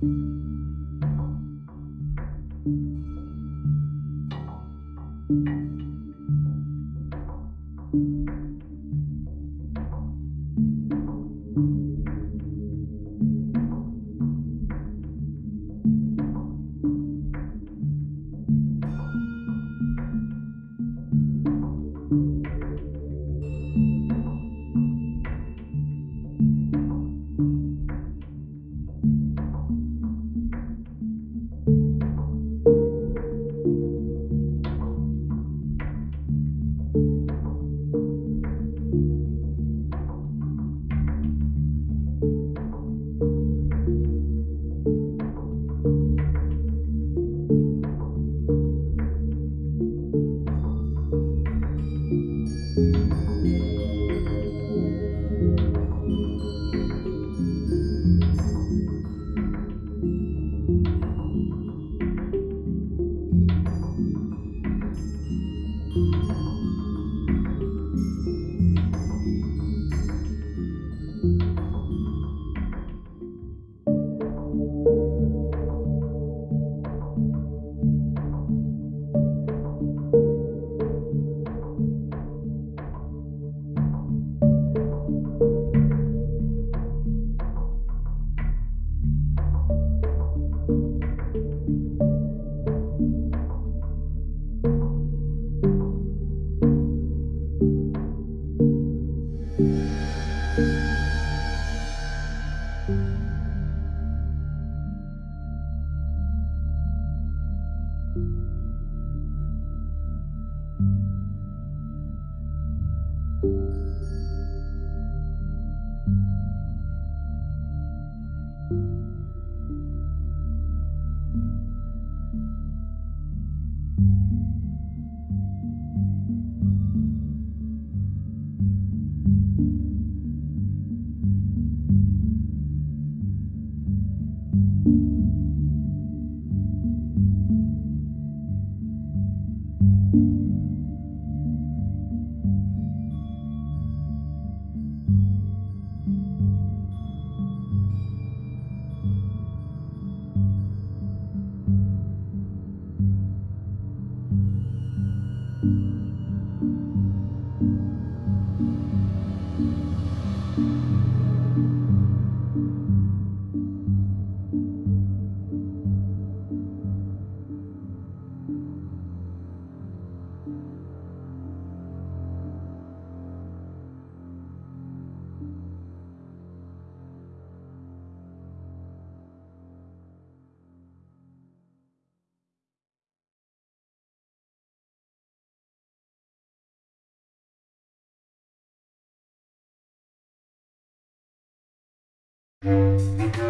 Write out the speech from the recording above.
thank you Música